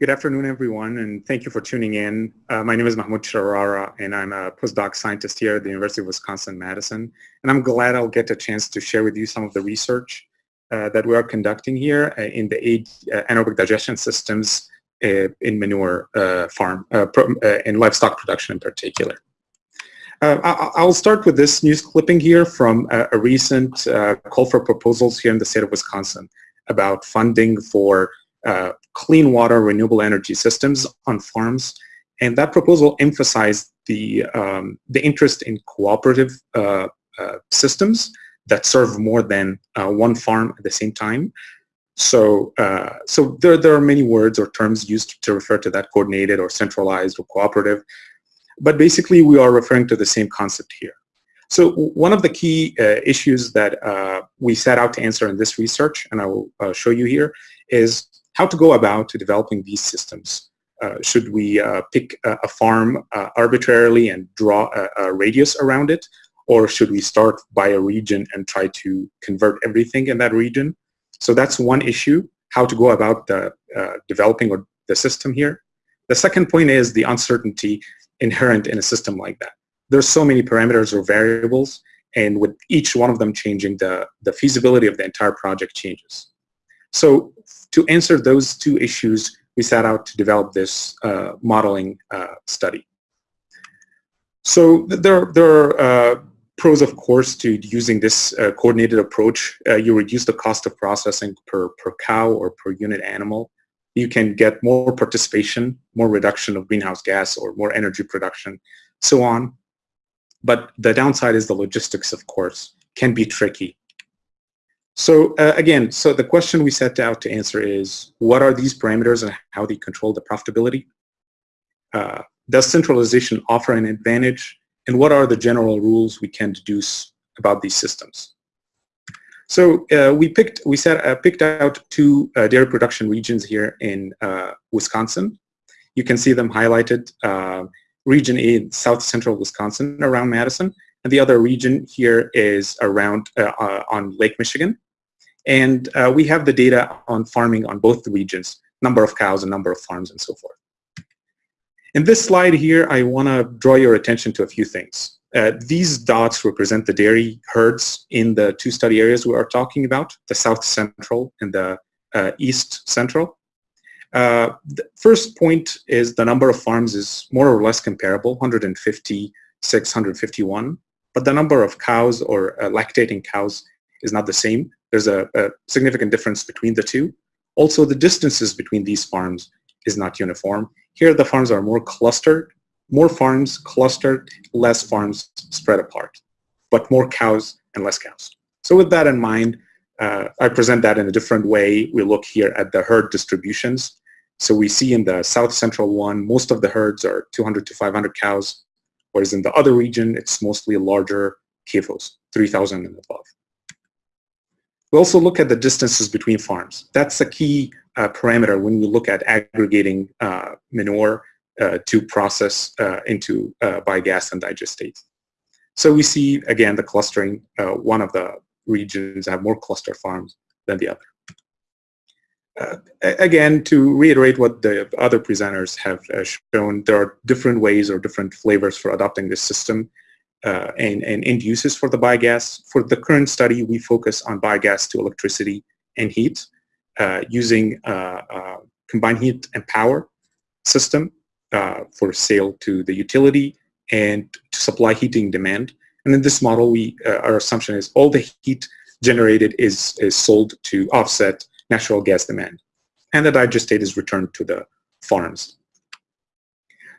Good afternoon, everyone, and thank you for tuning in. Uh, my name is Mahmoud Sharara, and I'm a postdoc scientist here at the University of Wisconsin-Madison. And I'm glad I'll get a chance to share with you some of the research uh, that we are conducting here uh, in the uh, anaerobic digestion systems uh, in manure uh, farm, in livestock production in particular. I'll start with this news clipping here from a recent call for proposals here in the state of Wisconsin about funding for uh, clean water renewable energy systems on farms. And that proposal emphasized the, um, the interest in cooperative uh, uh, systems that serve more than uh, one farm at the same time. So, uh, so there, there are many words or terms used to refer to that coordinated or centralized or cooperative. But basically, we are referring to the same concept here. So one of the key uh, issues that uh, we set out to answer in this research, and I will uh, show you here, is how to go about developing these systems. Uh, should we uh, pick a, a farm uh, arbitrarily and draw a, a, radius around it? Or should we start by a region and try to convert everything in that region? So that's one issue, how to go about the, uh, developing or the system here. The second point is the uncertainty inherent in a system like that. There's so many parameters or variables, and with each one of them changing, the, the feasibility of the entire project changes. So to answer those two issues, we set out to develop this uh, modeling uh, study. So there, there are uh, pros, of course, to using this uh, coordinated approach. Uh, you reduce the cost of processing per, per cow or per unit animal. You can get more participation, more reduction of greenhouse gas or more energy production, so on. But the downside is the logistics, of course, can be tricky. So uh, again, so the question we set out to answer is, what are these parameters and how they control the profitability? Uh, does centralization offer an advantage? And what are the general rules we can deduce about these systems? So uh, we picked we set uh, picked out two uh, dairy production regions here in uh, Wisconsin. You can see them highlighted. region A, south central Wisconsin, around Madison, and the other region here is around uh, uh, on Lake Michigan. And uh, we have the data on farming on both the regions, number of cows and number of farms and so forth. In this slide here, I want to draw your attention to a few things. Uh, these dots represent the dairy herds in the two study areas we are talking about, the south central and the uh, east central. Uh, the first point is the number of farms is more or less comparable, 150, 651 but the number of cows or uh, lactating cows is not the same. There's a, a, significant difference between the two. Also, the distances between these farms is not uniform. Here, the farms are more clustered, more farms clustered, less farms spread apart, but more cows and less cows. So with that in mind, uh, I present that in a different way. We look here at the herd distributions. So we see in the south central one, most of the herds are 200 to 500 cows, whereas in the other region, it's mostly larger CAFOs, 3,000 and above. We also look at the distances between farms. That's a key uh, parameter when we look at aggregating uh, manure uh, to process uh, into uh, biogas and digestate. So we see, again, the clustering. Uh, one of the regions have more cluster farms than the other. Again, to reiterate what the other presenters have shown, there are different ways or different flavors for adopting this system uh, and, and end uses for the biogas. For the current study, we focus on biogas to electricity and heat uh, using uh, uh, combined heat and power system for sale to the utility and to supply heating demand. And in this model, we our assumption is all the heat generated is, is sold to offset natural gas demand. And the digestate is returned to the farms.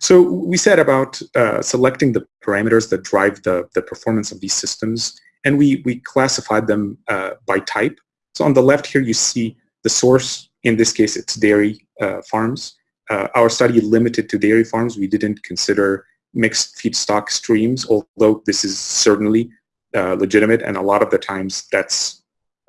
So we said about uh, selecting the parameters that drive the, the performance of these systems, and we, we classified them uh, by type. So on the left here, you see the source. In this case, it's dairy uh, farms. Uh, our study limited to dairy farms. We didn't consider mixed feedstock streams, although this is certainly uh, legitimate, and a lot of the times that's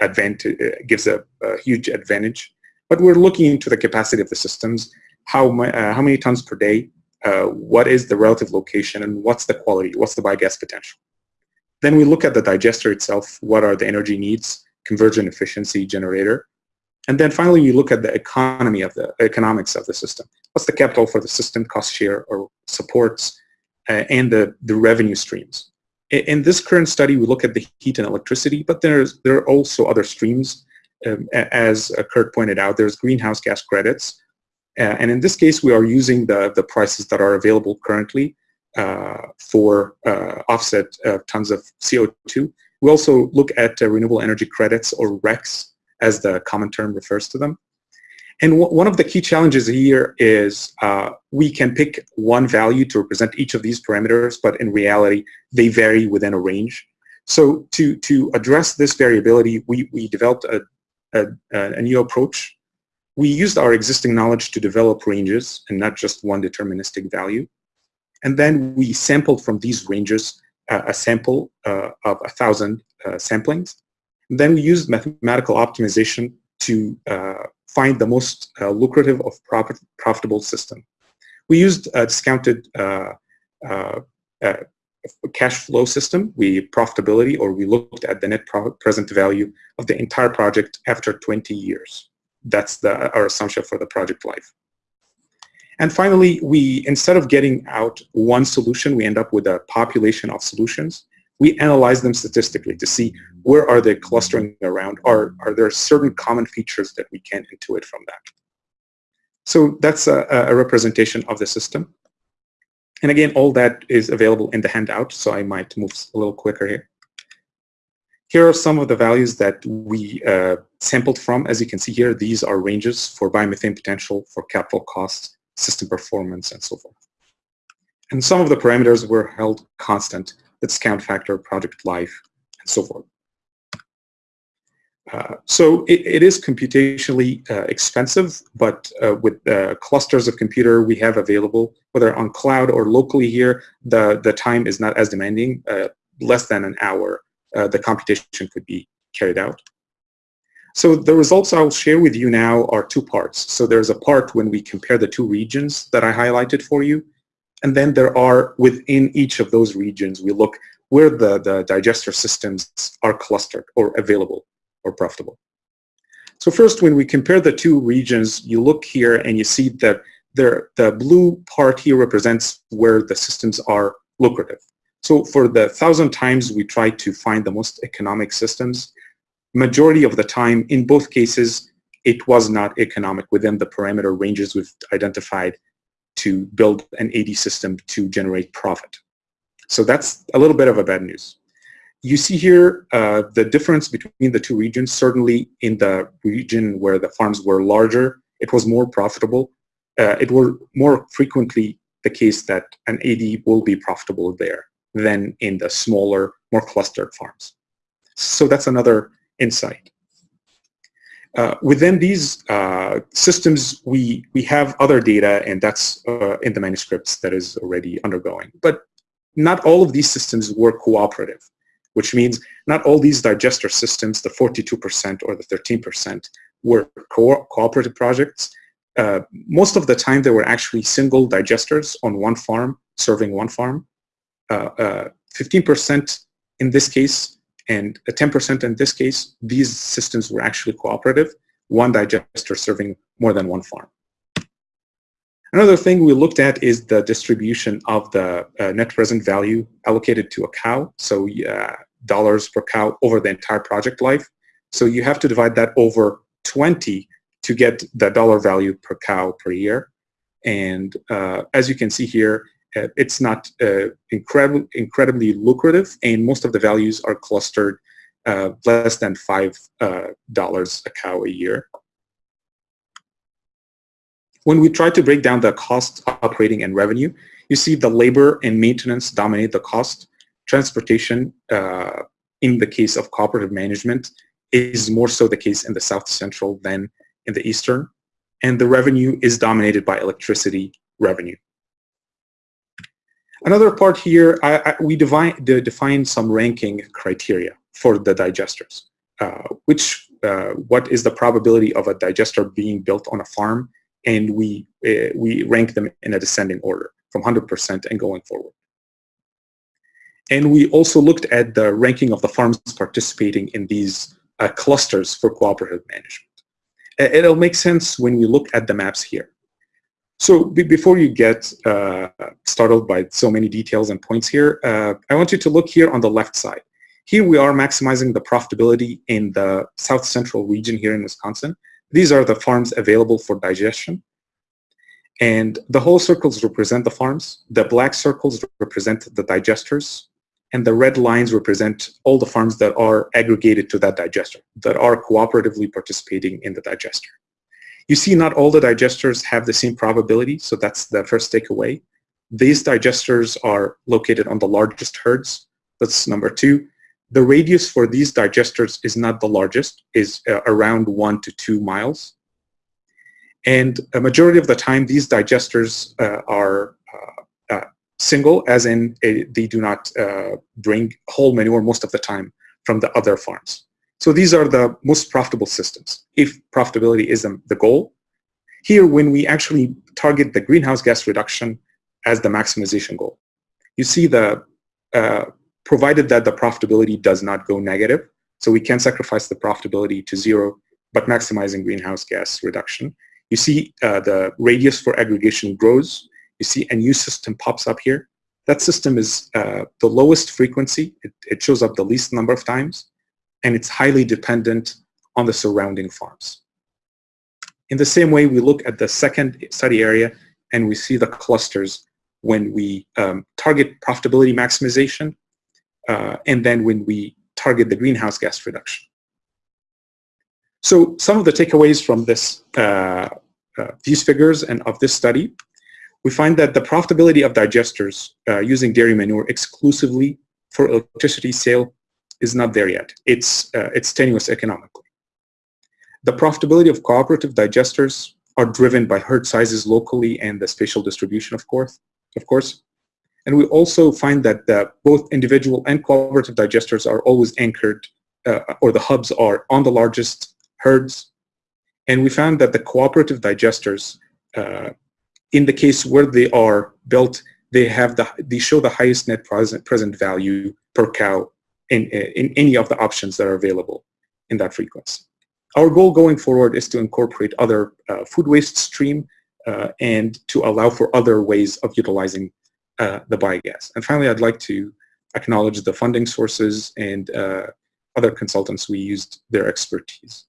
advantage uh, gives a, a, huge advantage. But we're looking into the capacity of the systems, how, how many tons per day, uh, what is the relative location, and what's the quality, what's the biogas potential. Then we look at the digester itself, what are the energy needs, conversion efficiency generator, And then finally, you look at the economy of the economics of the system. What's the capital for the system, cost share or supports, uh, and the, the revenue streams. In, in, this current study, we look at the heat and electricity, but there's, there are also other streams. Um, as Kurt pointed out, there's greenhouse gas credits. Uh, and in this case, we are using the, the prices that are available currently uh, for uh, offset tons of CO2. We also look at renewable energy credits or RECs as the common term refers to them. And one of the key challenges here is uh, we can pick one value to represent each of these parameters, but in reality, they vary within a range. So to, to address this variability, we, we developed a, a, a new approach. We used our existing knowledge to develop ranges and not just one deterministic value. And then we sampled from these ranges uh, a sample uh, of a thousand uh, samplings. And then we used mathematical optimization to uh, find the most uh, lucrative of profit, profitable system. We used a discounted uh, cash flow system. We profitability, or we looked at the net present value of the entire project after 20 years. That's the, our assumption for the project life. And finally, we instead of getting out one solution, we end up with a population of solutions. We analyze them statistically to see where are they clustering around. Are, are there certain common features that we can intuit from that? So that's a, a representation of the system. And again, all that is available in the handout, so I might move a little quicker here. Here are some of the values that we uh, sampled from. As you can see here, these are ranges for biomethane potential, for capital costs, system performance, and so forth. And some of the parameters were held constant, the discount factor, project life, and so forth. Uh, so it, it is computationally uh, expensive, but uh, with clusters of computer we have available, whether on cloud or locally here, the, the time is not as demanding, uh, less than an hour, uh, Uh, the computation could be carried out. So the results I'll share with you now are two parts. So there's a part when we compare the two regions that I highlighted for you. And then there are within each of those regions, we look where the, the digester systems are clustered or available or profitable. So first, when we compare the two regions, you look here and you see that there, the blue part here represents where the systems are lucrative. So for the thousand times we try to find the most economic systems, majority of the time, in both cases, it was not economic within the parameter ranges we've identified to build an AD system to generate profit. So that's a little bit of a bad news. You see here uh, the difference between the two regions. Certainly in the region where the farms were larger, it was more profitable. Uh, it was more frequently the case that an AD will be profitable there than in the smaller, more clustered farms. So that's another insight. Uh, within these uh, systems, we, we have other data, and that's uh, in the manuscripts that is already undergoing. But not all of these systems were cooperative, which means not all these digester systems, the 42% or the 13%, were co cooperative projects. Uh, most of the time, they were actually single digesters on one farm, serving one farm. 15% uh, in this case and 10% in this case, these systems were actually cooperative, one digester serving more than one farm. Another thing we looked at is the distribution of the uh, net present value allocated to a cow, so uh, dollars per cow over the entire project life. So you have to divide that over 20 to get the dollar value per cow per year. And uh, as you can see here, uh, it's not uh, incredibly, incredibly lucrative, and most of the values are clustered uh, less than $5 a cow a year. When we try to break down the cost, operating, and revenue, you see the labor and maintenance dominate the cost. Transportation, uh, in the case of cooperative management, is more so the case in the South Central than in the Eastern. And the revenue is dominated by electricity revenue. Another part here, I, I, we define, define some ranking criteria for the digesters, uh, which uh, what is the probability of a digester being built on a farm, and we uh, we rank them in a descending order from 100% and going forward. And we also looked at the ranking of the farms participating in these uh, clusters for cooperative management. it'll make sense when we look at the maps here. So before you get uh, startled by so many details and points here, uh, I want you to look here on the left side. Here we are maximizing the profitability in the south central region here in Wisconsin. These are the farms available for digestion. And the whole circles represent the farms. The black circles represent the digesters. And the red lines represent all the farms that are aggregated to that digester, that are cooperatively participating in the digester. You see not all the digesters have the same probability, so that's the first takeaway. These digesters are located on the largest herds. That's number two. The radius for these digesters is not the largest, is uh, around one to two miles. And a majority of the time, these digesters uh, are uh, uh single, as in a, they do not uh, bring whole manure most of the time from the other farms. So these are the most profitable systems, if profitability is the goal. Here, when we actually target the greenhouse gas reduction as the maximization goal, you see the, uh, provided that the profitability does not go negative, so we can sacrifice the profitability to zero, but maximizing greenhouse gas reduction. You see uh, the radius for aggregation grows, you see a new system pops up here. That system is uh, the lowest frequency. It, it, shows up the least number of times, and it's highly dependent on the surrounding farms. In the same way, we look at the second study area, and we see the clusters when we um, target profitability maximization, uh, and then when we target the greenhouse gas reduction. So some of the takeaways from this, uh, uh, these figures and of this study we find that the profitability of digesters uh, using dairy manure exclusively for electricity sale is not there yet. It's, uh, it's tenuous economically. The profitability of cooperative digesters are driven by herd sizes locally and the spatial distribution, of course. Of course. And we also find that the, both individual and cooperative digesters are always anchored, uh, or the hubs are on the largest herds. And we found that the cooperative digesters uh, in the case where they are built, they have the they show the highest net present present value per cow in in any of the options that are available in that frequency. Our goal going forward is to incorporate other uh, food waste stream uh, and to allow for other ways of utilizing uh, the biogas. And finally, I'd like to acknowledge the funding sources and uh, other consultants we used their expertise.